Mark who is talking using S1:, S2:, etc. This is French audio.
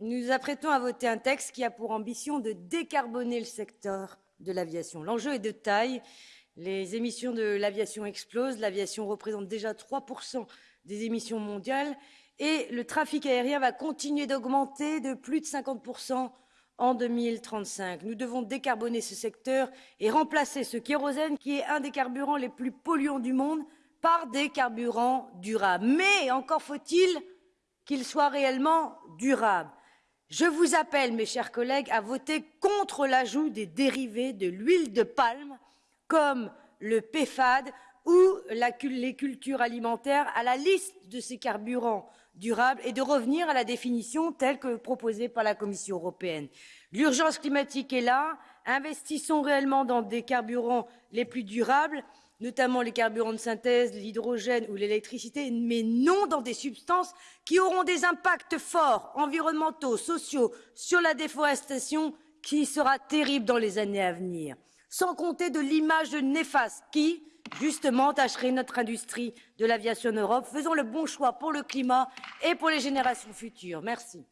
S1: nous apprêtons à voter un texte qui a pour ambition de décarboner le secteur de l'aviation. L'enjeu est de taille. Les émissions de l'aviation explosent. L'aviation représente déjà 3% des émissions mondiales et le trafic aérien va continuer d'augmenter de plus de 50% en 2035. Nous devons décarboner ce secteur et remplacer ce kérosène qui est un des carburants les plus polluants du monde par des carburants durables. Mais encore faut-il qu'il soit réellement durable. Je vous appelle, mes chers collègues, à voter contre l'ajout des dérivés de l'huile de palme, comme le PFAD ou les cultures alimentaires, à la liste de ces carburants durables et de revenir à la définition telle que proposée par la Commission européenne. L'urgence climatique est là. Investissons réellement dans des carburants les plus durables notamment les carburants de synthèse, l'hydrogène ou l'électricité, mais non dans des substances qui auront des impacts forts, environnementaux, sociaux, sur la déforestation, qui sera terrible dans les années à venir. Sans compter de l'image néfaste qui, justement, tâcherait notre industrie de l'aviation en Europe. Faisons le bon choix pour le climat et pour les générations futures. Merci.